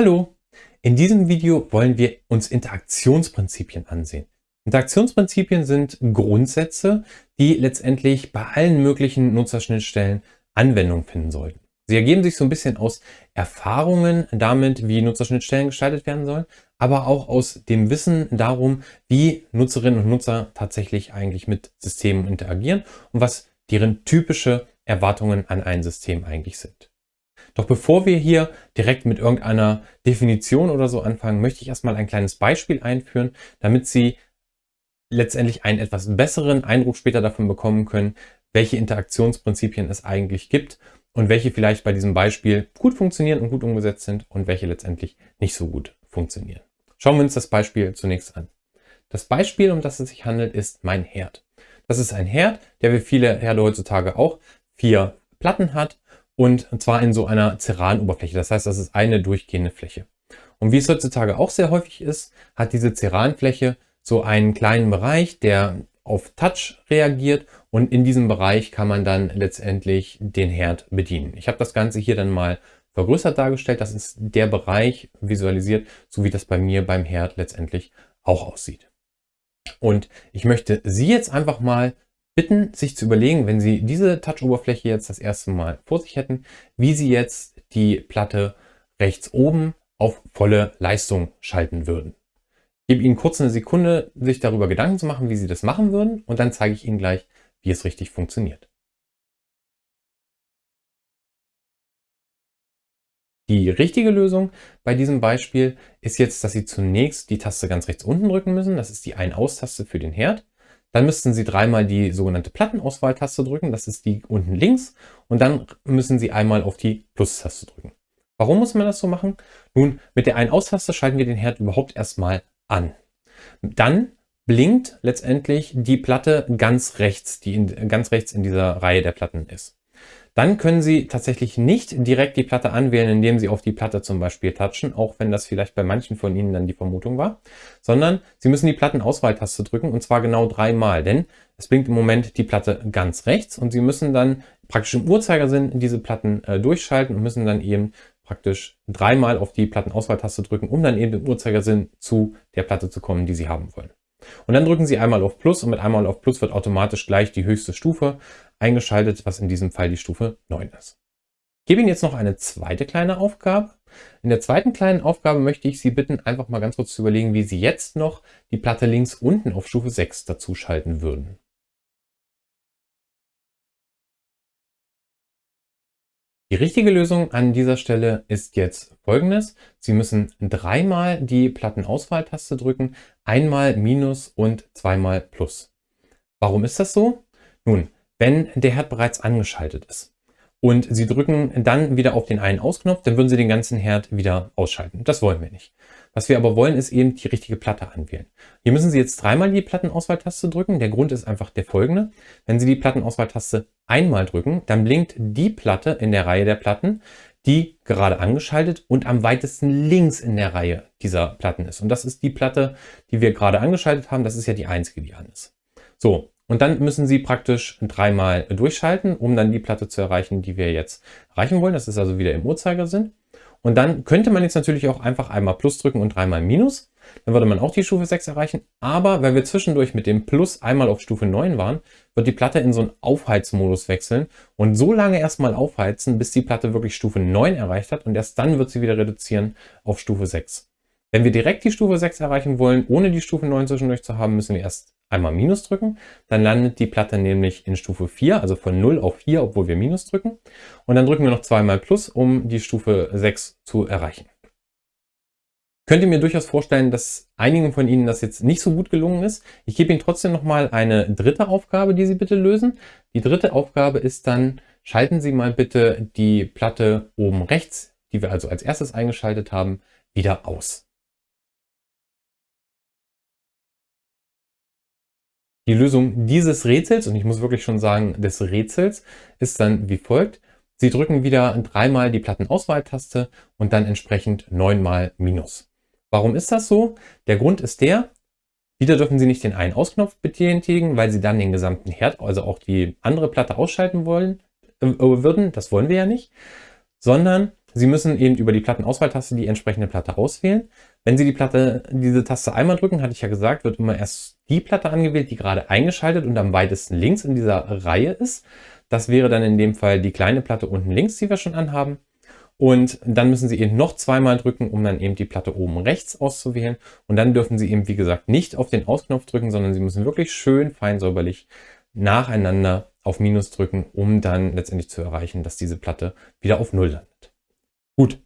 Hallo! In diesem Video wollen wir uns Interaktionsprinzipien ansehen. Interaktionsprinzipien sind Grundsätze, die letztendlich bei allen möglichen Nutzerschnittstellen Anwendung finden sollten. Sie ergeben sich so ein bisschen aus Erfahrungen damit, wie Nutzerschnittstellen gestaltet werden sollen, aber auch aus dem Wissen darum, wie Nutzerinnen und Nutzer tatsächlich eigentlich mit Systemen interagieren und was deren typische Erwartungen an ein System eigentlich sind. Doch bevor wir hier direkt mit irgendeiner Definition oder so anfangen, möchte ich erstmal ein kleines Beispiel einführen, damit Sie letztendlich einen etwas besseren Eindruck später davon bekommen können, welche Interaktionsprinzipien es eigentlich gibt und welche vielleicht bei diesem Beispiel gut funktionieren und gut umgesetzt sind und welche letztendlich nicht so gut funktionieren. Schauen wir uns das Beispiel zunächst an. Das Beispiel, um das es sich handelt, ist mein Herd. Das ist ein Herd, der wie viele Herde heutzutage auch vier Platten hat und zwar in so einer Ceran-Oberfläche. Das heißt, das ist eine durchgehende Fläche. Und wie es heutzutage auch sehr häufig ist, hat diese Ceranfläche so einen kleinen Bereich, der auf Touch reagiert und in diesem Bereich kann man dann letztendlich den Herd bedienen. Ich habe das Ganze hier dann mal vergrößert dargestellt. Das ist der Bereich visualisiert, so wie das bei mir beim Herd letztendlich auch aussieht. Und ich möchte Sie jetzt einfach mal bitten, sich zu überlegen, wenn Sie diese Touch-Oberfläche jetzt das erste Mal vor sich hätten, wie Sie jetzt die Platte rechts oben auf volle Leistung schalten würden. Ich gebe Ihnen kurz eine Sekunde, sich darüber Gedanken zu machen, wie Sie das machen würden und dann zeige ich Ihnen gleich, wie es richtig funktioniert. Die richtige Lösung bei diesem Beispiel ist jetzt, dass Sie zunächst die Taste ganz rechts unten drücken müssen. Das ist die Ein-Aus-Taste für den Herd. Dann müssten Sie dreimal die sogenannte Plattenauswahltaste drücken. Das ist die unten links. Und dann müssen Sie einmal auf die Plus-Taste drücken. Warum muss man das so machen? Nun, mit der Ein-Aus-Taste schalten wir den Herd überhaupt erstmal an. Dann blinkt letztendlich die Platte ganz rechts, die in, ganz rechts in dieser Reihe der Platten ist. Dann können Sie tatsächlich nicht direkt die Platte anwählen, indem Sie auf die Platte zum Beispiel touchen, auch wenn das vielleicht bei manchen von Ihnen dann die Vermutung war, sondern Sie müssen die Plattenauswahltaste drücken und zwar genau dreimal, denn es blinkt im Moment die Platte ganz rechts und Sie müssen dann praktisch im Uhrzeigersinn diese Platten äh, durchschalten und müssen dann eben praktisch dreimal auf die Plattenauswahltaste drücken, um dann eben im Uhrzeigersinn zu der Platte zu kommen, die Sie haben wollen. Und dann drücken Sie einmal auf Plus und mit einmal auf Plus wird automatisch gleich die höchste Stufe eingeschaltet, was in diesem Fall die Stufe 9 ist. Ich gebe Ihnen jetzt noch eine zweite kleine Aufgabe. In der zweiten kleinen Aufgabe möchte ich Sie bitten, einfach mal ganz kurz zu überlegen, wie Sie jetzt noch die Platte links unten auf Stufe 6 dazu schalten würden. Die richtige Lösung an dieser Stelle ist jetzt folgendes. Sie müssen dreimal die Plattenauswahltaste drücken, einmal Minus und zweimal Plus. Warum ist das so? Nun, wenn der Herd bereits angeschaltet ist und Sie drücken dann wieder auf den einen Ausknopf, dann würden Sie den ganzen Herd wieder ausschalten. Das wollen wir nicht. Was wir aber wollen, ist eben die richtige Platte anwählen. Hier müssen Sie jetzt dreimal die Plattenauswahltaste drücken. Der Grund ist einfach der folgende. Wenn Sie die Plattenauswahltaste einmal drücken, dann blinkt die Platte in der Reihe der Platten, die gerade angeschaltet und am weitesten links in der Reihe dieser Platten ist. Und das ist die Platte, die wir gerade angeschaltet haben. Das ist ja die einzige, die an ist. So, und dann müssen Sie praktisch dreimal durchschalten, um dann die Platte zu erreichen, die wir jetzt erreichen wollen. Das ist also wieder im Uhrzeigersinn. Und dann könnte man jetzt natürlich auch einfach einmal Plus drücken und dreimal Minus. Dann würde man auch die Stufe 6 erreichen. Aber wenn wir zwischendurch mit dem Plus einmal auf Stufe 9 waren, wird die Platte in so einen Aufheizmodus wechseln und so lange erstmal aufheizen, bis die Platte wirklich Stufe 9 erreicht hat und erst dann wird sie wieder reduzieren auf Stufe 6. Wenn wir direkt die Stufe 6 erreichen wollen, ohne die Stufe 9 zwischendurch zu haben, müssen wir erst einmal Minus drücken. Dann landet die Platte nämlich in Stufe 4, also von 0 auf 4, obwohl wir Minus drücken. Und dann drücken wir noch zweimal Plus, um die Stufe 6 zu erreichen. Könnt ihr mir durchaus vorstellen, dass einigen von Ihnen das jetzt nicht so gut gelungen ist. Ich gebe Ihnen trotzdem nochmal eine dritte Aufgabe, die Sie bitte lösen. Die dritte Aufgabe ist dann, schalten Sie mal bitte die Platte oben rechts, die wir also als erstes eingeschaltet haben, wieder aus. Die Lösung dieses Rätsels, und ich muss wirklich schon sagen des Rätsels, ist dann wie folgt. Sie drücken wieder dreimal die Plattenauswahltaste und dann entsprechend neunmal Minus. Warum ist das so? Der Grund ist der, wieder dürfen Sie nicht den einen Ausknopf betätigen, weil Sie dann den gesamten Herd, also auch die andere Platte ausschalten wollen, äh, würden. Das wollen wir ja nicht. Sondern Sie müssen eben über die Plattenauswahltaste die entsprechende Platte auswählen. Wenn Sie die Platte, diese Taste einmal drücken, hatte ich ja gesagt, wird immer erst die Platte angewählt, die gerade eingeschaltet und am weitesten links in dieser Reihe ist. Das wäre dann in dem Fall die kleine Platte unten links, die wir schon anhaben. Und dann müssen Sie eben noch zweimal drücken, um dann eben die Platte oben rechts auszuwählen. Und dann dürfen Sie eben, wie gesagt, nicht auf den Ausknopf drücken, sondern Sie müssen wirklich schön fein säuberlich nacheinander auf Minus drücken, um dann letztendlich zu erreichen, dass diese Platte wieder auf Null landet. Gut,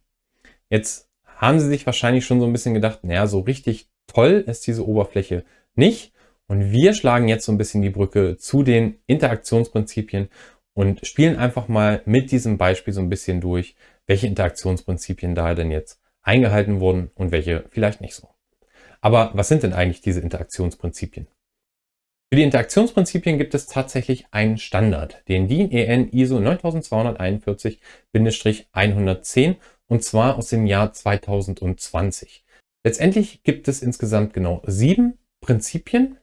jetzt haben Sie sich wahrscheinlich schon so ein bisschen gedacht, naja, so richtig toll ist diese Oberfläche nicht. Und wir schlagen jetzt so ein bisschen die Brücke zu den Interaktionsprinzipien und spielen einfach mal mit diesem Beispiel so ein bisschen durch, welche Interaktionsprinzipien da denn jetzt eingehalten wurden und welche vielleicht nicht so. Aber was sind denn eigentlich diese Interaktionsprinzipien? Für die Interaktionsprinzipien gibt es tatsächlich einen Standard, den DIN EN ISO 9241-110 und zwar aus dem Jahr 2020. Letztendlich gibt es insgesamt genau sieben Prinzipien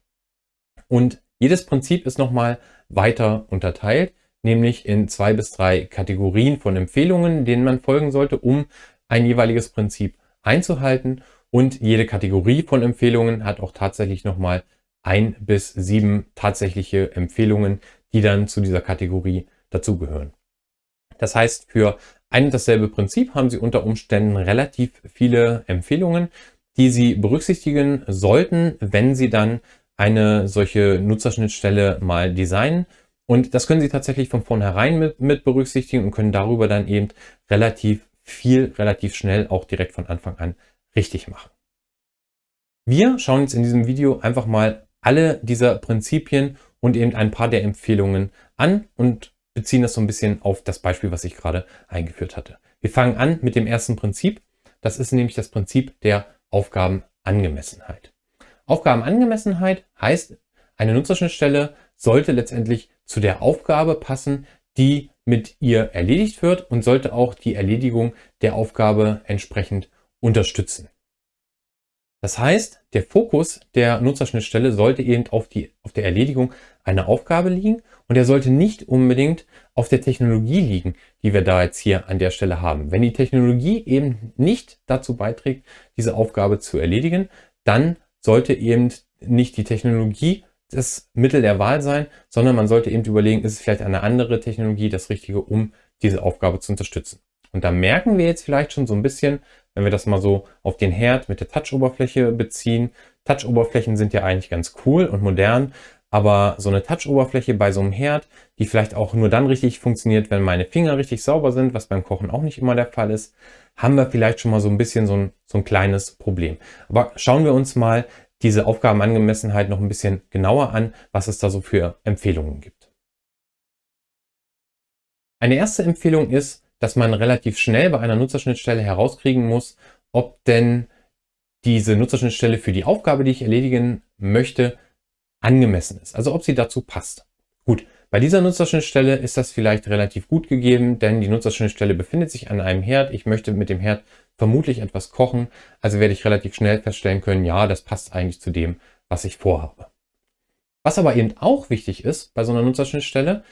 und jedes Prinzip ist nochmal weiter unterteilt nämlich in zwei bis drei Kategorien von Empfehlungen, denen man folgen sollte, um ein jeweiliges Prinzip einzuhalten. Und jede Kategorie von Empfehlungen hat auch tatsächlich nochmal ein bis sieben tatsächliche Empfehlungen, die dann zu dieser Kategorie dazugehören. Das heißt, für ein und dasselbe Prinzip haben Sie unter Umständen relativ viele Empfehlungen, die Sie berücksichtigen sollten, wenn Sie dann eine solche Nutzerschnittstelle mal designen und das können Sie tatsächlich von vornherein mit, mit berücksichtigen und können darüber dann eben relativ viel, relativ schnell auch direkt von Anfang an richtig machen. Wir schauen jetzt in diesem Video einfach mal alle dieser Prinzipien und eben ein paar der Empfehlungen an und beziehen das so ein bisschen auf das Beispiel, was ich gerade eingeführt hatte. Wir fangen an mit dem ersten Prinzip. Das ist nämlich das Prinzip der Aufgabenangemessenheit. Aufgabenangemessenheit heißt, eine Nutzerschnittstelle sollte letztendlich zu der Aufgabe passen, die mit ihr erledigt wird und sollte auch die Erledigung der Aufgabe entsprechend unterstützen. Das heißt, der Fokus der Nutzerschnittstelle sollte eben auf, die, auf der Erledigung einer Aufgabe liegen und er sollte nicht unbedingt auf der Technologie liegen, die wir da jetzt hier an der Stelle haben. Wenn die Technologie eben nicht dazu beiträgt, diese Aufgabe zu erledigen, dann sollte eben nicht die Technologie das Mittel der Wahl sein, sondern man sollte eben überlegen, ist es vielleicht eine andere Technologie das Richtige, um diese Aufgabe zu unterstützen. Und da merken wir jetzt vielleicht schon so ein bisschen, wenn wir das mal so auf den Herd mit der Touch-Oberfläche beziehen. Touch-Oberflächen sind ja eigentlich ganz cool und modern, aber so eine Touch-Oberfläche bei so einem Herd, die vielleicht auch nur dann richtig funktioniert, wenn meine Finger richtig sauber sind, was beim Kochen auch nicht immer der Fall ist, haben wir vielleicht schon mal so ein bisschen so ein, so ein kleines Problem. Aber schauen wir uns mal diese Aufgabenangemessenheit noch ein bisschen genauer an, was es da so für Empfehlungen gibt. Eine erste Empfehlung ist, dass man relativ schnell bei einer Nutzerschnittstelle herauskriegen muss, ob denn diese Nutzerschnittstelle für die Aufgabe, die ich erledigen möchte, angemessen ist. Also ob sie dazu passt. Gut, bei dieser Nutzerschnittstelle ist das vielleicht relativ gut gegeben, denn die Nutzerschnittstelle befindet sich an einem Herd. Ich möchte mit dem Herd vermutlich etwas kochen, also werde ich relativ schnell feststellen können, ja, das passt eigentlich zu dem, was ich vorhabe. Was aber eben auch wichtig ist bei so einer Nutzerschnittstelle,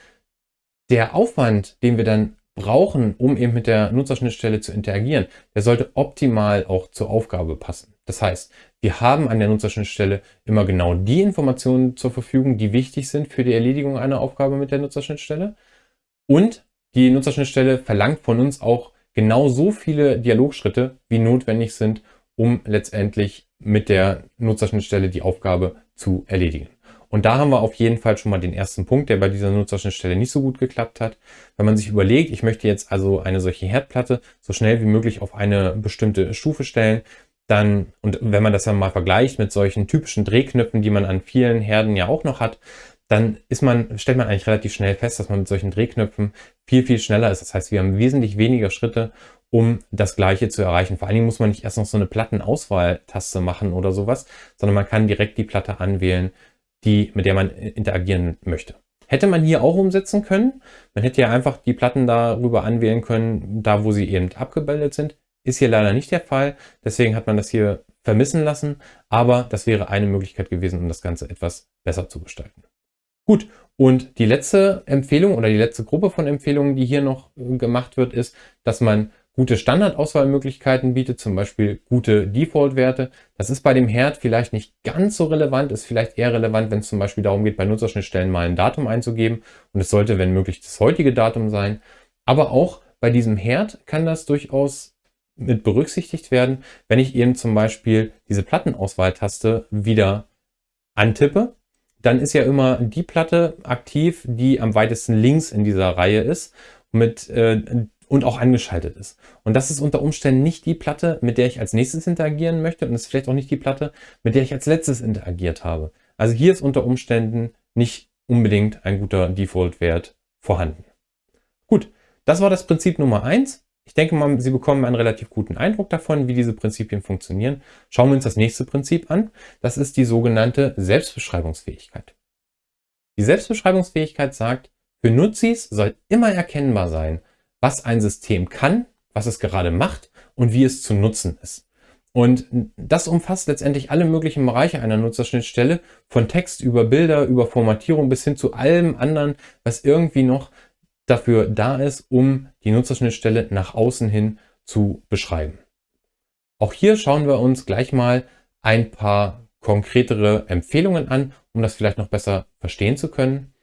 der Aufwand, den wir dann brauchen, um eben mit der Nutzerschnittstelle zu interagieren, der sollte optimal auch zur Aufgabe passen. Das heißt, wir haben an der Nutzerschnittstelle immer genau die Informationen zur Verfügung, die wichtig sind für die Erledigung einer Aufgabe mit der Nutzerschnittstelle. Und die Nutzerschnittstelle verlangt von uns auch genau so viele Dialogschritte, wie notwendig sind, um letztendlich mit der Nutzerschnittstelle die Aufgabe zu erledigen. Und da haben wir auf jeden Fall schon mal den ersten Punkt, der bei dieser Nutzerschnittstelle nicht so gut geklappt hat. Wenn man sich überlegt, ich möchte jetzt also eine solche Herdplatte so schnell wie möglich auf eine bestimmte Stufe stellen, dann, und wenn man das dann mal vergleicht mit solchen typischen Drehknöpfen, die man an vielen Herden ja auch noch hat, dann ist man, stellt man eigentlich relativ schnell fest, dass man mit solchen Drehknöpfen viel, viel schneller ist. Das heißt, wir haben wesentlich weniger Schritte, um das Gleiche zu erreichen. Vor allen Dingen muss man nicht erst noch so eine Plattenauswahltaste machen oder sowas, sondern man kann direkt die Platte anwählen, die, mit der man interagieren möchte. Hätte man hier auch umsetzen können. Man hätte ja einfach die Platten darüber anwählen können, da wo sie eben abgebildet sind. Ist hier leider nicht der Fall. Deswegen hat man das hier vermissen lassen. Aber das wäre eine Möglichkeit gewesen, um das Ganze etwas besser zu gestalten. Gut, und die letzte Empfehlung oder die letzte Gruppe von Empfehlungen, die hier noch gemacht wird, ist, dass man gute Standardauswahlmöglichkeiten bietet, zum Beispiel gute Default-Werte. Das ist bei dem Herd vielleicht nicht ganz so relevant, ist vielleicht eher relevant, wenn es zum Beispiel darum geht, bei Nutzerschnittstellen mal ein Datum einzugeben und es sollte, wenn möglich, das heutige Datum sein. Aber auch bei diesem Herd kann das durchaus mit berücksichtigt werden, wenn ich eben zum Beispiel diese Plattenauswahltaste wieder antippe, dann ist ja immer die Platte aktiv, die am weitesten links in dieser Reihe ist mit, äh, und auch angeschaltet ist. Und das ist unter Umständen nicht die Platte, mit der ich als nächstes interagieren möchte und ist vielleicht auch nicht die Platte, mit der ich als letztes interagiert habe. Also hier ist unter Umständen nicht unbedingt ein guter Default-Wert vorhanden. Gut, das war das Prinzip Nummer eins. Ich denke mal, Sie bekommen einen relativ guten Eindruck davon, wie diese Prinzipien funktionieren. Schauen wir uns das nächste Prinzip an. Das ist die sogenannte Selbstbeschreibungsfähigkeit. Die Selbstbeschreibungsfähigkeit sagt, für Nutzis soll immer erkennbar sein, was ein System kann, was es gerade macht und wie es zu nutzen ist. Und das umfasst letztendlich alle möglichen Bereiche einer Nutzerschnittstelle, von Text über Bilder, über Formatierung bis hin zu allem anderen, was irgendwie noch dafür da ist, um die Nutzerschnittstelle nach außen hin zu beschreiben. Auch hier schauen wir uns gleich mal ein paar konkretere Empfehlungen an, um das vielleicht noch besser verstehen zu können.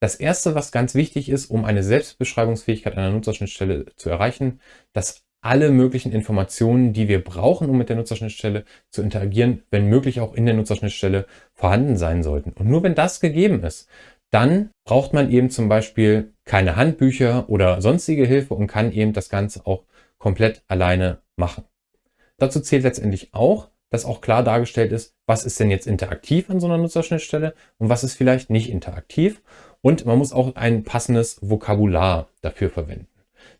Das erste, was ganz wichtig ist, um eine Selbstbeschreibungsfähigkeit einer Nutzerschnittstelle zu erreichen, dass alle möglichen Informationen, die wir brauchen, um mit der Nutzerschnittstelle zu interagieren, wenn möglich auch in der Nutzerschnittstelle vorhanden sein sollten. Und nur wenn das gegeben ist, dann braucht man eben zum Beispiel keine Handbücher oder sonstige Hilfe und kann eben das Ganze auch komplett alleine machen. Dazu zählt letztendlich auch, dass auch klar dargestellt ist, was ist denn jetzt interaktiv an so einer Nutzerschnittstelle und was ist vielleicht nicht interaktiv. Und man muss auch ein passendes Vokabular dafür verwenden.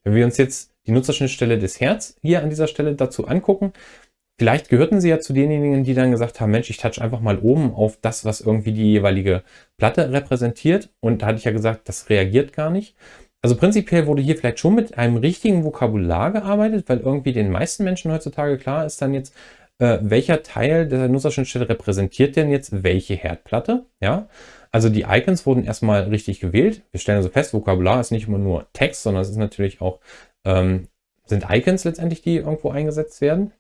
Wenn wir uns jetzt die Nutzerschnittstelle des Herz hier an dieser Stelle dazu angucken, Vielleicht gehörten Sie ja zu denjenigen, die dann gesagt haben, Mensch, ich touch einfach mal oben auf das, was irgendwie die jeweilige Platte repräsentiert. Und da hatte ich ja gesagt, das reagiert gar nicht. Also prinzipiell wurde hier vielleicht schon mit einem richtigen Vokabular gearbeitet, weil irgendwie den meisten Menschen heutzutage klar ist dann jetzt, äh, welcher Teil der Nutzerschnittstelle repräsentiert denn jetzt welche Herdplatte. Ja, also die Icons wurden erstmal richtig gewählt. Wir stellen also fest, Vokabular ist nicht immer nur Text, sondern es ist natürlich auch, ähm, sind Icons letztendlich, die irgendwo eingesetzt werden.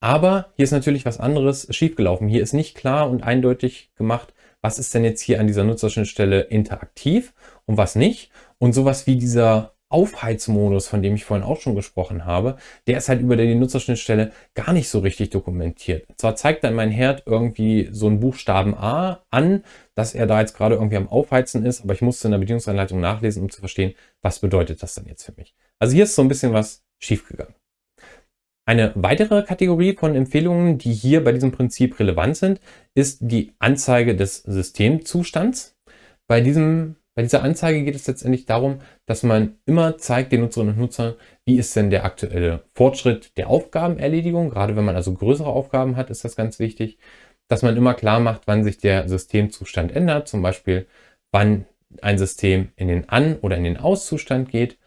Aber hier ist natürlich was anderes schiefgelaufen. Hier ist nicht klar und eindeutig gemacht, was ist denn jetzt hier an dieser Nutzerschnittstelle interaktiv und was nicht. Und sowas wie dieser Aufheizmodus, von dem ich vorhin auch schon gesprochen habe, der ist halt über die Nutzerschnittstelle gar nicht so richtig dokumentiert. Zwar zeigt dann mein Herd irgendwie so einen Buchstaben A an, dass er da jetzt gerade irgendwie am Aufheizen ist, aber ich musste in der Bedienungsanleitung nachlesen, um zu verstehen, was bedeutet das dann jetzt für mich. Also hier ist so ein bisschen was schiefgegangen. Eine weitere Kategorie von Empfehlungen, die hier bei diesem Prinzip relevant sind, ist die Anzeige des Systemzustands. Bei, diesem, bei dieser Anzeige geht es letztendlich darum, dass man immer zeigt den Nutzerinnen und Nutzern, wie ist denn der aktuelle Fortschritt der Aufgabenerledigung. Gerade wenn man also größere Aufgaben hat, ist das ganz wichtig, dass man immer klar macht, wann sich der Systemzustand ändert. Zum Beispiel, wann ein System in den An- oder in den Auszustand geht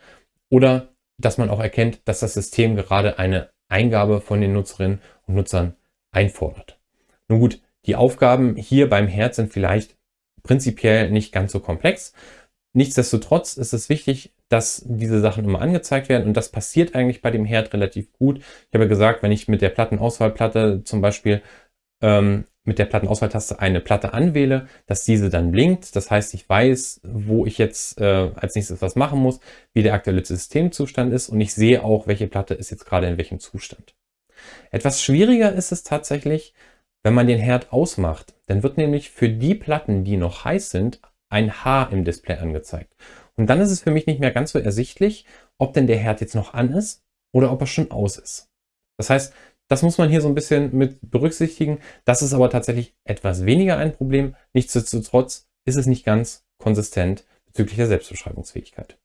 oder dass man auch erkennt, dass das System gerade eine Eingabe von den Nutzerinnen und Nutzern einfordert. Nun gut, die Aufgaben hier beim Herd sind vielleicht prinzipiell nicht ganz so komplex. Nichtsdestotrotz ist es wichtig, dass diese Sachen immer angezeigt werden und das passiert eigentlich bei dem Herd relativ gut. Ich habe gesagt, wenn ich mit der Plattenauswahlplatte zum Beispiel ähm, mit der Plattenauswahltaste eine Platte anwähle, dass diese dann blinkt. Das heißt, ich weiß, wo ich jetzt äh, als nächstes was machen muss, wie der aktuelle Systemzustand ist und ich sehe auch, welche Platte ist jetzt gerade in welchem Zustand. Etwas schwieriger ist es tatsächlich, wenn man den Herd ausmacht. Dann wird nämlich für die Platten, die noch heiß sind, ein H im Display angezeigt. Und dann ist es für mich nicht mehr ganz so ersichtlich, ob denn der Herd jetzt noch an ist oder ob er schon aus ist. Das heißt, das muss man hier so ein bisschen mit berücksichtigen. Das ist aber tatsächlich etwas weniger ein Problem. Nichtsdestotrotz ist es nicht ganz konsistent bezüglich der Selbstbeschreibungsfähigkeit.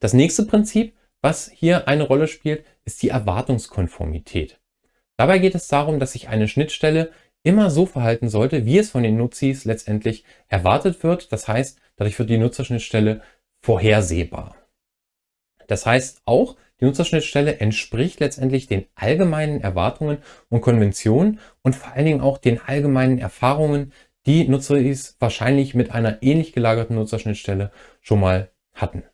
Das nächste Prinzip, was hier eine Rolle spielt, ist die Erwartungskonformität. Dabei geht es darum, dass sich eine Schnittstelle immer so verhalten sollte, wie es von den Nutzis letztendlich erwartet wird. Das heißt, dadurch wird die Nutzerschnittstelle vorhersehbar. Das heißt auch, die Nutzerschnittstelle entspricht letztendlich den allgemeinen Erwartungen und Konventionen und vor allen Dingen auch den allgemeinen Erfahrungen, die Nutzer wahrscheinlich mit einer ähnlich gelagerten Nutzerschnittstelle schon mal hatten.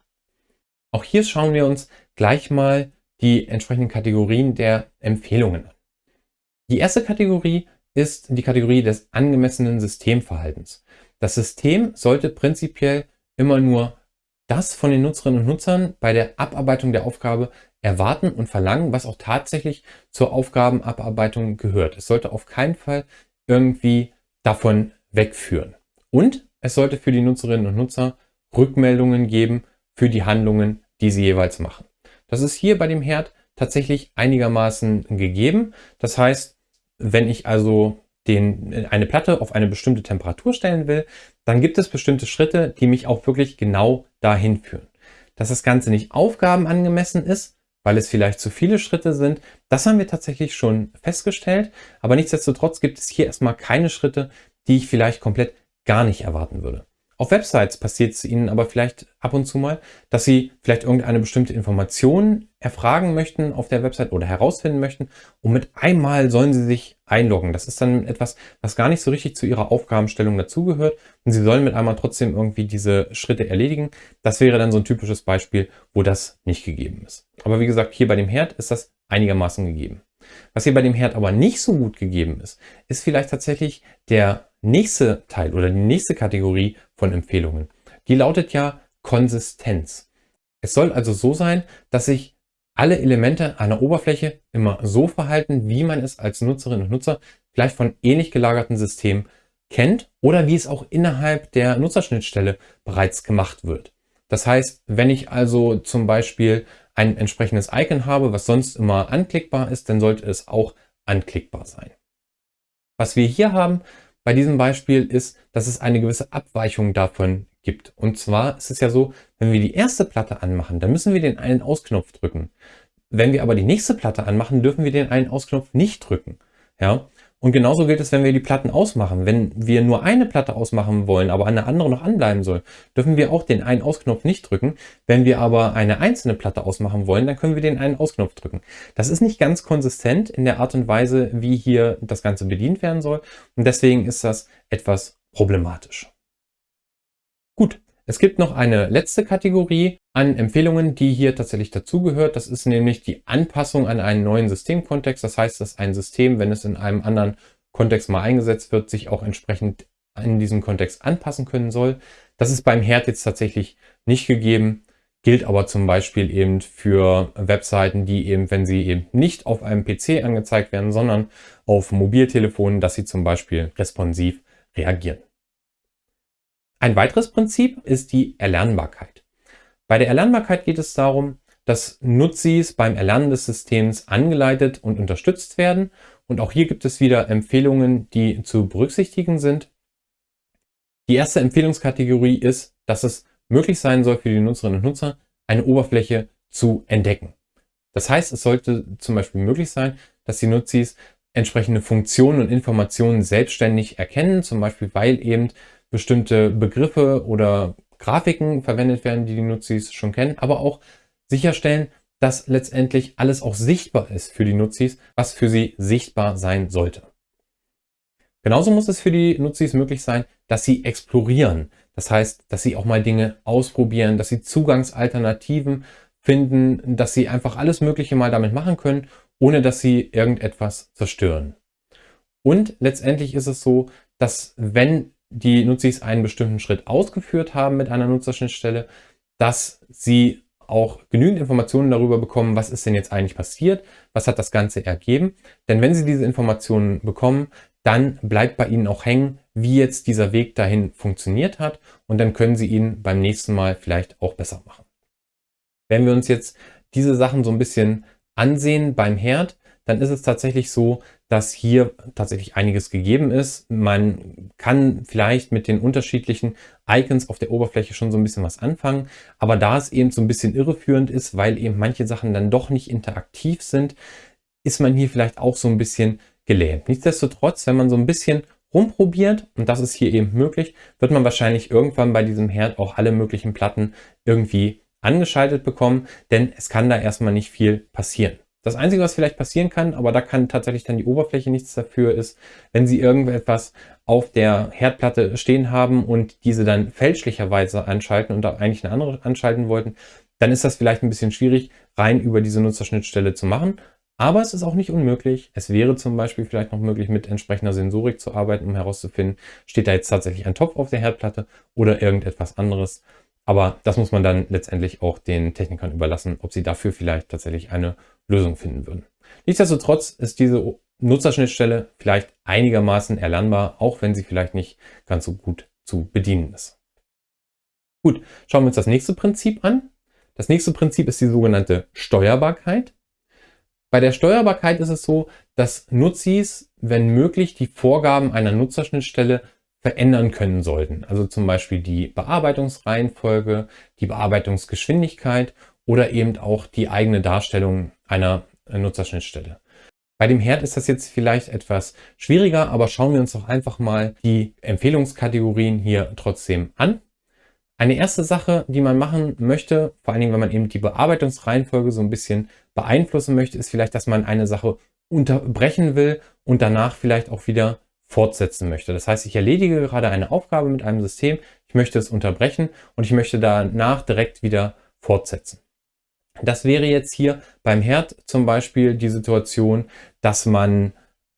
Auch hier schauen wir uns gleich mal die entsprechenden Kategorien der Empfehlungen an. Die erste Kategorie ist die Kategorie des angemessenen Systemverhaltens. Das System sollte prinzipiell immer nur das von den Nutzerinnen und Nutzern bei der Abarbeitung der Aufgabe erwarten und verlangen, was auch tatsächlich zur Aufgabenabarbeitung gehört. Es sollte auf keinen Fall irgendwie davon wegführen. Und es sollte für die Nutzerinnen und Nutzer Rückmeldungen geben für die Handlungen, die sie jeweils machen. Das ist hier bei dem Herd tatsächlich einigermaßen gegeben. Das heißt, wenn ich also den, eine Platte auf eine bestimmte Temperatur stellen will, dann gibt es bestimmte Schritte, die mich auch wirklich genau dahin führen. Dass das Ganze nicht aufgabenangemessen ist, weil es vielleicht zu viele Schritte sind, das haben wir tatsächlich schon festgestellt. Aber nichtsdestotrotz gibt es hier erstmal keine Schritte, die ich vielleicht komplett gar nicht erwarten würde. Auf Websites passiert es Ihnen aber vielleicht ab und zu mal, dass Sie vielleicht irgendeine bestimmte Information erfragen möchten auf der Website oder herausfinden möchten und mit einmal sollen Sie sich einloggen. Das ist dann etwas, was gar nicht so richtig zu Ihrer Aufgabenstellung dazugehört und Sie sollen mit einmal trotzdem irgendwie diese Schritte erledigen. Das wäre dann so ein typisches Beispiel, wo das nicht gegeben ist. Aber wie gesagt, hier bei dem Herd ist das einigermaßen gegeben. Was hier bei dem Herd aber nicht so gut gegeben ist, ist vielleicht tatsächlich der nächste Teil oder die nächste Kategorie von Empfehlungen. Die lautet ja Konsistenz. Es soll also so sein, dass sich alle Elemente einer Oberfläche immer so verhalten, wie man es als Nutzerinnen und Nutzer vielleicht von ähnlich gelagerten Systemen kennt oder wie es auch innerhalb der Nutzerschnittstelle bereits gemacht wird. Das heißt, wenn ich also zum Beispiel ein entsprechendes Icon habe, was sonst immer anklickbar ist, dann sollte es auch anklickbar sein. Was wir hier haben, bei diesem Beispiel ist, dass es eine gewisse Abweichung davon gibt. Und zwar ist es ja so, wenn wir die erste Platte anmachen, dann müssen wir den einen Ausknopf drücken. Wenn wir aber die nächste Platte anmachen, dürfen wir den einen Ausknopf nicht drücken. Ja, und genauso gilt es, wenn wir die Platten ausmachen. Wenn wir nur eine Platte ausmachen wollen, aber eine andere noch anbleiben soll, dürfen wir auch den einen Ausknopf nicht drücken. Wenn wir aber eine einzelne Platte ausmachen wollen, dann können wir den einen Ausknopf drücken. Das ist nicht ganz konsistent in der Art und Weise, wie hier das Ganze bedient werden soll. Und deswegen ist das etwas problematisch. Gut, es gibt noch eine letzte Kategorie an Empfehlungen, die hier tatsächlich dazugehört. Das ist nämlich die Anpassung an einen neuen Systemkontext. Das heißt, dass ein System, wenn es in einem anderen Kontext mal eingesetzt wird, sich auch entsprechend in diesem Kontext anpassen können soll. Das ist beim Herd jetzt tatsächlich nicht gegeben, gilt aber zum Beispiel eben für Webseiten, die eben, wenn sie eben nicht auf einem PC angezeigt werden, sondern auf Mobiltelefonen, dass sie zum Beispiel responsiv reagieren. Ein weiteres Prinzip ist die Erlernbarkeit. Bei der Erlernbarkeit geht es darum, dass Nutzis beim Erlernen des Systems angeleitet und unterstützt werden. Und auch hier gibt es wieder Empfehlungen, die zu berücksichtigen sind. Die erste Empfehlungskategorie ist, dass es möglich sein soll für die Nutzerinnen und Nutzer, eine Oberfläche zu entdecken. Das heißt, es sollte zum Beispiel möglich sein, dass die Nutzis entsprechende Funktionen und Informationen selbstständig erkennen, zum Beispiel weil eben bestimmte Begriffe oder Grafiken verwendet werden, die die Nutzis schon kennen, aber auch sicherstellen, dass letztendlich alles auch sichtbar ist für die Nutzis, was für sie sichtbar sein sollte. Genauso muss es für die Nutzis möglich sein, dass sie explorieren. Das heißt, dass sie auch mal Dinge ausprobieren, dass sie Zugangsalternativen finden, dass sie einfach alles Mögliche mal damit machen können, ohne dass sie irgendetwas zerstören. Und letztendlich ist es so, dass wenn die Nutzis einen bestimmten Schritt ausgeführt haben mit einer Nutzerschnittstelle, dass sie auch genügend Informationen darüber bekommen, was ist denn jetzt eigentlich passiert, was hat das Ganze ergeben. Denn wenn sie diese Informationen bekommen, dann bleibt bei ihnen auch hängen, wie jetzt dieser Weg dahin funktioniert hat und dann können sie ihn beim nächsten Mal vielleicht auch besser machen. Wenn wir uns jetzt diese Sachen so ein bisschen ansehen beim Herd, dann ist es tatsächlich so, dass hier tatsächlich einiges gegeben ist. Man kann vielleicht mit den unterschiedlichen Icons auf der Oberfläche schon so ein bisschen was anfangen, aber da es eben so ein bisschen irreführend ist, weil eben manche Sachen dann doch nicht interaktiv sind, ist man hier vielleicht auch so ein bisschen gelähmt. Nichtsdestotrotz, wenn man so ein bisschen rumprobiert, und das ist hier eben möglich, wird man wahrscheinlich irgendwann bei diesem Herd auch alle möglichen Platten irgendwie angeschaltet bekommen, denn es kann da erstmal nicht viel passieren. Das Einzige, was vielleicht passieren kann, aber da kann tatsächlich dann die Oberfläche nichts dafür, ist, wenn Sie irgendetwas auf der Herdplatte stehen haben und diese dann fälschlicherweise anschalten und da eigentlich eine andere anschalten wollten, dann ist das vielleicht ein bisschen schwierig, rein über diese Nutzerschnittstelle zu machen. Aber es ist auch nicht unmöglich. Es wäre zum Beispiel vielleicht noch möglich, mit entsprechender Sensorik zu arbeiten, um herauszufinden, steht da jetzt tatsächlich ein Topf auf der Herdplatte oder irgendetwas anderes. Aber das muss man dann letztendlich auch den Technikern überlassen, ob sie dafür vielleicht tatsächlich eine Lösung finden würden. Nichtsdestotrotz ist diese Nutzerschnittstelle vielleicht einigermaßen erlernbar, auch wenn sie vielleicht nicht ganz so gut zu bedienen ist. Gut, schauen wir uns das nächste Prinzip an. Das nächste Prinzip ist die sogenannte Steuerbarkeit. Bei der Steuerbarkeit ist es so, dass Nutzis, wenn möglich, die Vorgaben einer Nutzerschnittstelle verändern können sollten. Also zum Beispiel die Bearbeitungsreihenfolge, die Bearbeitungsgeschwindigkeit oder eben auch die eigene Darstellung einer Nutzerschnittstelle. Bei dem Herd ist das jetzt vielleicht etwas schwieriger, aber schauen wir uns doch einfach mal die Empfehlungskategorien hier trotzdem an. Eine erste Sache, die man machen möchte, vor allen Dingen, wenn man eben die Bearbeitungsreihenfolge so ein bisschen beeinflussen möchte, ist vielleicht, dass man eine Sache unterbrechen will und danach vielleicht auch wieder fortsetzen möchte. Das heißt, ich erledige gerade eine Aufgabe mit einem System, ich möchte es unterbrechen und ich möchte danach direkt wieder fortsetzen. Das wäre jetzt hier beim Herd zum Beispiel die Situation, dass man,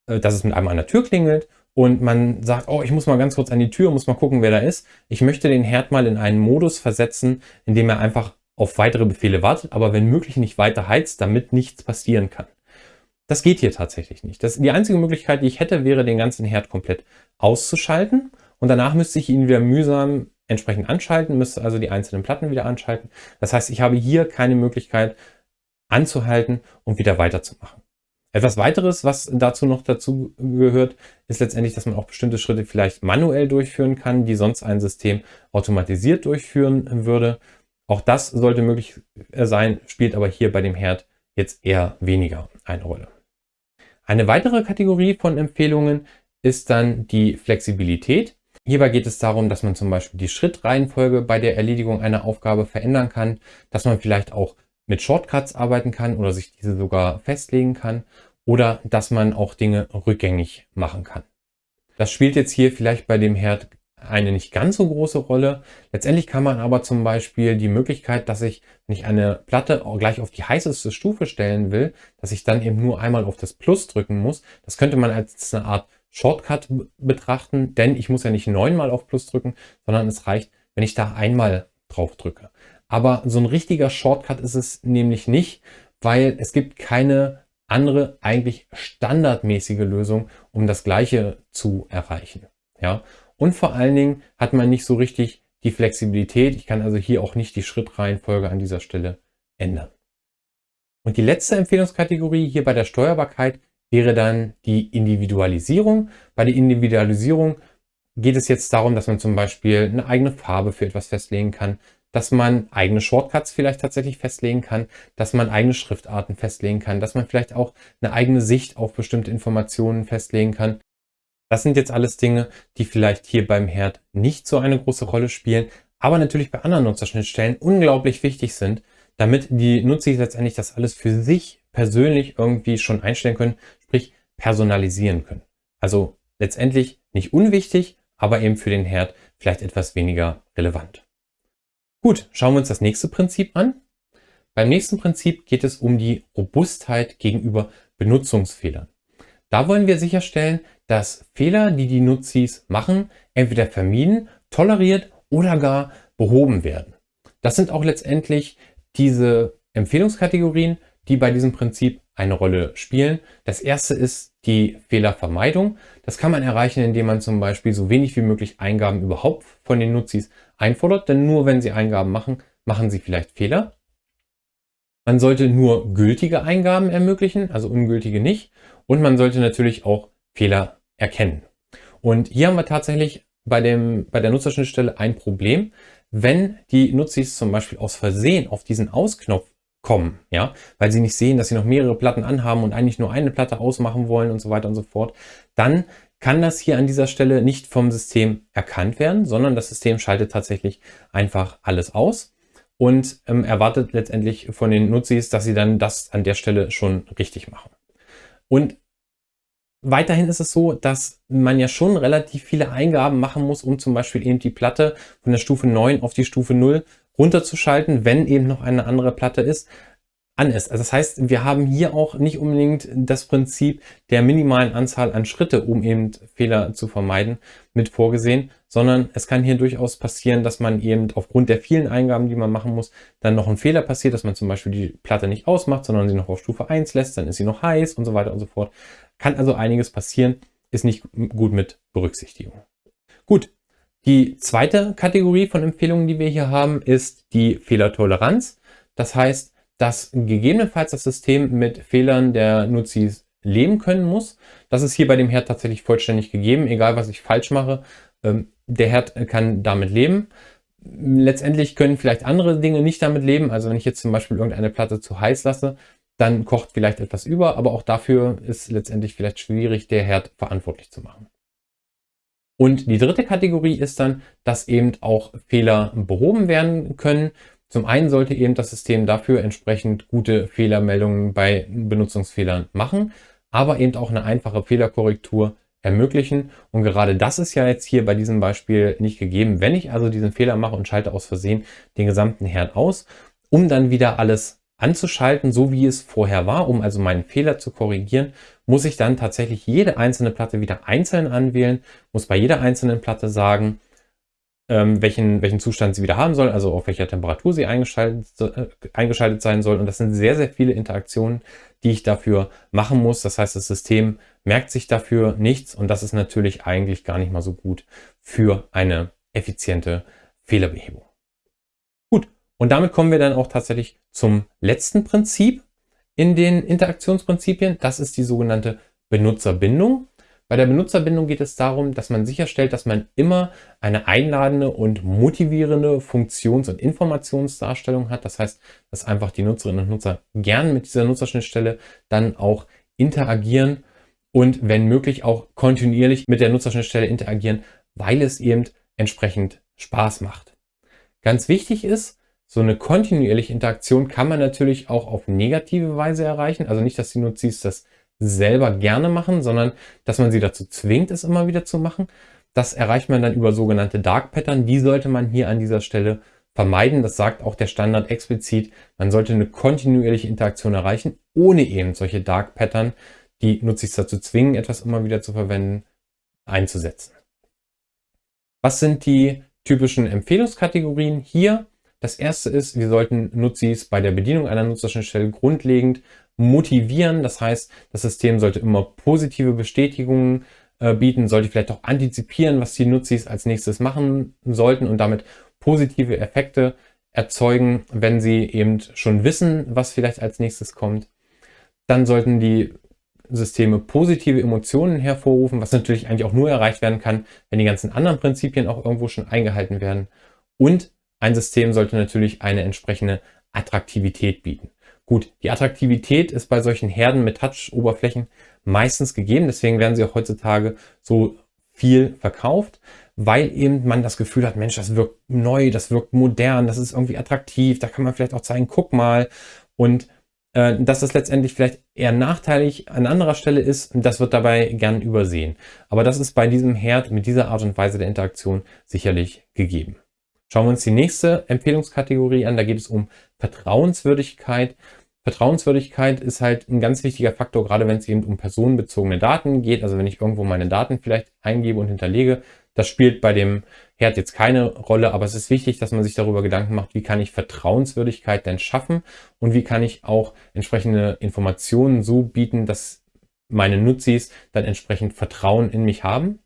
äh, dass es mit einem an der Tür klingelt und man sagt, oh, ich muss mal ganz kurz an die Tür, muss mal gucken, wer da ist. Ich möchte den Herd mal in einen Modus versetzen, in dem er einfach auf weitere Befehle wartet, aber wenn möglich nicht weiter heizt, damit nichts passieren kann. Das geht hier tatsächlich nicht. Das, die einzige Möglichkeit, die ich hätte, wäre, den ganzen Herd komplett auszuschalten und danach müsste ich ihn wieder mühsam entsprechend anschalten, müsste also die einzelnen Platten wieder anschalten. Das heißt, ich habe hier keine Möglichkeit anzuhalten und wieder weiterzumachen. Etwas weiteres, was dazu noch dazu gehört, ist letztendlich, dass man auch bestimmte Schritte vielleicht manuell durchführen kann, die sonst ein System automatisiert durchführen würde. Auch das sollte möglich sein, spielt aber hier bei dem Herd jetzt eher weniger eine Rolle. Eine weitere Kategorie von Empfehlungen ist dann die Flexibilität. Hierbei geht es darum, dass man zum Beispiel die Schrittreihenfolge bei der Erledigung einer Aufgabe verändern kann, dass man vielleicht auch mit Shortcuts arbeiten kann oder sich diese sogar festlegen kann oder dass man auch Dinge rückgängig machen kann. Das spielt jetzt hier vielleicht bei dem Herd eine nicht ganz so große Rolle. Letztendlich kann man aber zum Beispiel die Möglichkeit, dass ich, wenn ich eine Platte gleich auf die heißeste Stufe stellen will, dass ich dann eben nur einmal auf das Plus drücken muss. Das könnte man als eine Art Shortcut betrachten, denn ich muss ja nicht neunmal auf Plus drücken, sondern es reicht, wenn ich da einmal drauf drücke. Aber so ein richtiger Shortcut ist es nämlich nicht, weil es gibt keine andere eigentlich standardmäßige Lösung, um das Gleiche zu erreichen. Ja, und vor allen Dingen hat man nicht so richtig die Flexibilität. Ich kann also hier auch nicht die Schrittreihenfolge an dieser Stelle ändern. Und die letzte Empfehlungskategorie hier bei der Steuerbarkeit wäre dann die Individualisierung. Bei der Individualisierung geht es jetzt darum, dass man zum Beispiel eine eigene Farbe für etwas festlegen kann, dass man eigene Shortcuts vielleicht tatsächlich festlegen kann, dass man eigene Schriftarten festlegen kann, dass man vielleicht auch eine eigene Sicht auf bestimmte Informationen festlegen kann. Das sind jetzt alles Dinge, die vielleicht hier beim Herd nicht so eine große Rolle spielen, aber natürlich bei anderen Nutzerschnittstellen unglaublich wichtig sind, damit die Nutzer letztendlich das alles für sich persönlich irgendwie schon einstellen können, sprich personalisieren können. Also letztendlich nicht unwichtig, aber eben für den Herd vielleicht etwas weniger relevant. Gut, schauen wir uns das nächste Prinzip an. Beim nächsten Prinzip geht es um die Robustheit gegenüber Benutzungsfehlern. Da wollen wir sicherstellen, dass Fehler, die die Nutzis machen, entweder vermieden, toleriert oder gar behoben werden. Das sind auch letztendlich diese Empfehlungskategorien, die bei diesem Prinzip eine Rolle spielen. Das erste ist die Fehlervermeidung. Das kann man erreichen, indem man zum Beispiel so wenig wie möglich Eingaben überhaupt von den Nutzis einfordert, denn nur wenn sie Eingaben machen, machen sie vielleicht Fehler. Man sollte nur gültige Eingaben ermöglichen, also ungültige nicht. Und man sollte natürlich auch Fehler erkennen. Und hier haben wir tatsächlich bei, dem, bei der Nutzerschnittstelle ein Problem. Wenn die Nutzis zum Beispiel aus Versehen auf diesen Ausknopf kommen, ja, weil sie nicht sehen, dass sie noch mehrere Platten anhaben und eigentlich nur eine Platte ausmachen wollen und so weiter und so fort, dann kann das hier an dieser Stelle nicht vom System erkannt werden, sondern das System schaltet tatsächlich einfach alles aus und ähm, erwartet letztendlich von den Nutzis, dass sie dann das an der Stelle schon richtig machen. Und Weiterhin ist es so, dass man ja schon relativ viele Eingaben machen muss, um zum Beispiel eben die Platte von der Stufe 9 auf die Stufe 0 runterzuschalten, wenn eben noch eine andere Platte ist an ist. Also das heißt, wir haben hier auch nicht unbedingt das Prinzip der minimalen Anzahl an Schritte, um eben Fehler zu vermeiden, mit vorgesehen, sondern es kann hier durchaus passieren, dass man eben aufgrund der vielen Eingaben, die man machen muss, dann noch ein Fehler passiert, dass man zum Beispiel die Platte nicht ausmacht, sondern sie noch auf Stufe 1 lässt, dann ist sie noch heiß und so weiter und so fort. Kann also einiges passieren, ist nicht gut mit Berücksichtigung. Gut, die zweite Kategorie von Empfehlungen, die wir hier haben, ist die Fehlertoleranz. Das heißt, dass gegebenenfalls das System mit Fehlern der Nutzis leben können muss. Das ist hier bei dem Herd tatsächlich vollständig gegeben, egal was ich falsch mache. Ähm, der Herd kann damit leben. Letztendlich können vielleicht andere Dinge nicht damit leben. Also wenn ich jetzt zum Beispiel irgendeine Platte zu heiß lasse, dann kocht vielleicht etwas über, aber auch dafür ist letztendlich vielleicht schwierig, der Herd verantwortlich zu machen. Und die dritte Kategorie ist dann, dass eben auch Fehler behoben werden können. Zum einen sollte eben das System dafür entsprechend gute Fehlermeldungen bei Benutzungsfehlern machen, aber eben auch eine einfache Fehlerkorrektur ermöglichen. Und gerade das ist ja jetzt hier bei diesem Beispiel nicht gegeben. Wenn ich also diesen Fehler mache und schalte aus Versehen den gesamten Herd aus, um dann wieder alles anzuschalten, so wie es vorher war, um also meinen Fehler zu korrigieren, muss ich dann tatsächlich jede einzelne Platte wieder einzeln anwählen, muss bei jeder einzelnen Platte sagen, ähm, welchen, welchen Zustand sie wieder haben soll, also auf welcher Temperatur sie eingeschaltet, äh, eingeschaltet sein soll. Und das sind sehr, sehr viele Interaktionen, die ich dafür machen muss. Das heißt, das System merkt sich dafür nichts und das ist natürlich eigentlich gar nicht mal so gut für eine effiziente Fehlerbehebung. Gut, und damit kommen wir dann auch tatsächlich zum letzten Prinzip in den Interaktionsprinzipien. Das ist die sogenannte Benutzerbindung. Bei der Benutzerbindung geht es darum, dass man sicherstellt, dass man immer eine einladende und motivierende Funktions- und Informationsdarstellung hat. Das heißt, dass einfach die Nutzerinnen und Nutzer gern mit dieser Nutzerschnittstelle dann auch interagieren und wenn möglich auch kontinuierlich mit der Nutzerschnittstelle interagieren, weil es eben entsprechend Spaß macht. Ganz wichtig ist, so eine kontinuierliche Interaktion kann man natürlich auch auf negative Weise erreichen. Also nicht, dass die Nutzis das selber gerne machen, sondern dass man sie dazu zwingt, es immer wieder zu machen. Das erreicht man dann über sogenannte Dark Pattern. Die sollte man hier an dieser Stelle vermeiden. Das sagt auch der Standard explizit. Man sollte eine kontinuierliche Interaktion erreichen, ohne eben solche Dark Pattern, die Nutzis dazu zwingen, etwas immer wieder zu verwenden, einzusetzen. Was sind die typischen Empfehlungskategorien hier? Das erste ist, wir sollten Nutzis bei der Bedienung einer Nutzerschnittstelle grundlegend motivieren. Das heißt, das System sollte immer positive Bestätigungen äh, bieten, sollte vielleicht auch antizipieren, was die Nutzis als nächstes machen sollten und damit positive Effekte erzeugen, wenn sie eben schon wissen, was vielleicht als nächstes kommt. Dann sollten die Systeme positive Emotionen hervorrufen, was natürlich eigentlich auch nur erreicht werden kann, wenn die ganzen anderen Prinzipien auch irgendwo schon eingehalten werden. Und ein System sollte natürlich eine entsprechende Attraktivität bieten. Gut, die Attraktivität ist bei solchen Herden mit Touch-Oberflächen meistens gegeben. Deswegen werden sie auch heutzutage so viel verkauft, weil eben man das Gefühl hat, Mensch, das wirkt neu, das wirkt modern, das ist irgendwie attraktiv, da kann man vielleicht auch zeigen, guck mal. Und äh, dass das letztendlich vielleicht eher nachteilig an anderer Stelle ist, das wird dabei gern übersehen. Aber das ist bei diesem Herd mit dieser Art und Weise der Interaktion sicherlich gegeben. Schauen wir uns die nächste Empfehlungskategorie an. Da geht es um Vertrauenswürdigkeit. Vertrauenswürdigkeit ist halt ein ganz wichtiger Faktor, gerade wenn es eben um personenbezogene Daten geht. Also wenn ich irgendwo meine Daten vielleicht eingebe und hinterlege, das spielt bei dem Herd jetzt keine Rolle, aber es ist wichtig, dass man sich darüber Gedanken macht, wie kann ich Vertrauenswürdigkeit denn schaffen und wie kann ich auch entsprechende Informationen so bieten, dass meine Nutzis dann entsprechend Vertrauen in mich haben.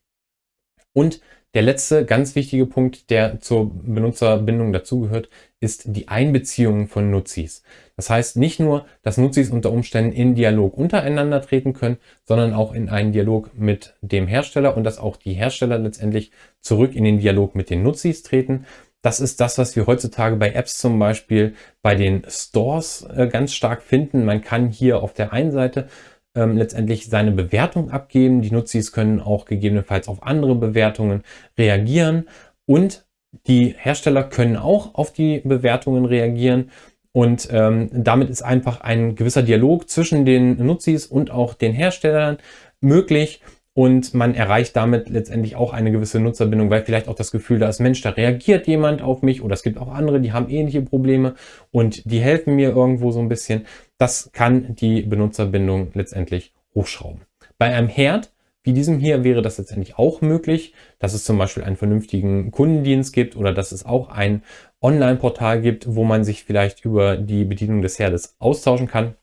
Und der letzte ganz wichtige Punkt, der zur Benutzerbindung dazugehört, ist die Einbeziehung von Nutzis. Das heißt nicht nur, dass Nutzis unter Umständen in Dialog untereinander treten können, sondern auch in einen Dialog mit dem Hersteller und dass auch die Hersteller letztendlich zurück in den Dialog mit den Nutzis treten. Das ist das, was wir heutzutage bei Apps zum Beispiel bei den Stores äh, ganz stark finden. Man kann hier auf der einen Seite ähm, letztendlich seine Bewertung abgeben. Die Nutzis können auch gegebenenfalls auf andere Bewertungen reagieren. Und die Hersteller können auch auf die Bewertungen reagieren. Und ähm, damit ist einfach ein gewisser Dialog zwischen den Nutzis und auch den Herstellern möglich und man erreicht damit letztendlich auch eine gewisse Nutzerbindung, weil vielleicht auch das Gefühl da ist, Mensch, da reagiert jemand auf mich oder es gibt auch andere, die haben ähnliche Probleme und die helfen mir irgendwo so ein bisschen. Das kann die Benutzerbindung letztendlich hochschrauben. Bei einem Herd wie diesem hier wäre das letztendlich auch möglich, dass es zum Beispiel einen vernünftigen Kundendienst gibt oder dass es auch ein Online-Portal gibt, wo man sich vielleicht über die Bedienung des Herdes austauschen kann.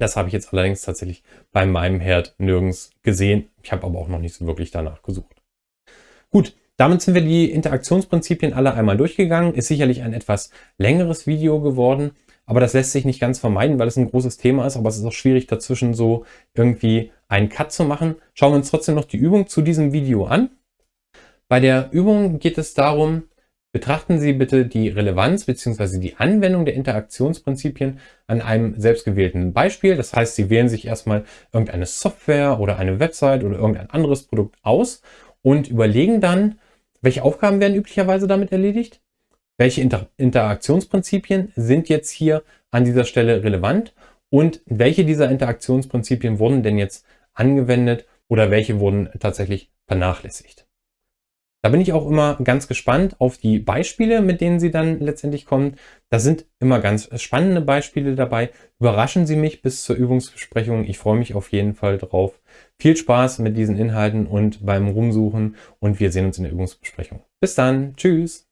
Das habe ich jetzt allerdings tatsächlich bei meinem Herd nirgends gesehen. Ich habe aber auch noch nicht so wirklich danach gesucht. Gut, damit sind wir die Interaktionsprinzipien alle einmal durchgegangen. Ist sicherlich ein etwas längeres Video geworden, aber das lässt sich nicht ganz vermeiden, weil es ein großes Thema ist. Aber es ist auch schwierig dazwischen so irgendwie einen Cut zu machen. Schauen wir uns trotzdem noch die Übung zu diesem Video an. Bei der Übung geht es darum, Betrachten Sie bitte die Relevanz bzw. die Anwendung der Interaktionsprinzipien an einem selbstgewählten Beispiel. Das heißt, Sie wählen sich erstmal irgendeine Software oder eine Website oder irgendein anderes Produkt aus und überlegen dann, welche Aufgaben werden üblicherweise damit erledigt? Welche Inter Interaktionsprinzipien sind jetzt hier an dieser Stelle relevant? Und welche dieser Interaktionsprinzipien wurden denn jetzt angewendet oder welche wurden tatsächlich vernachlässigt? Da bin ich auch immer ganz gespannt auf die Beispiele, mit denen Sie dann letztendlich kommen. Da sind immer ganz spannende Beispiele dabei. Überraschen Sie mich bis zur Übungsbesprechung. Ich freue mich auf jeden Fall drauf. Viel Spaß mit diesen Inhalten und beim Rumsuchen und wir sehen uns in der Übungsbesprechung. Bis dann. Tschüss.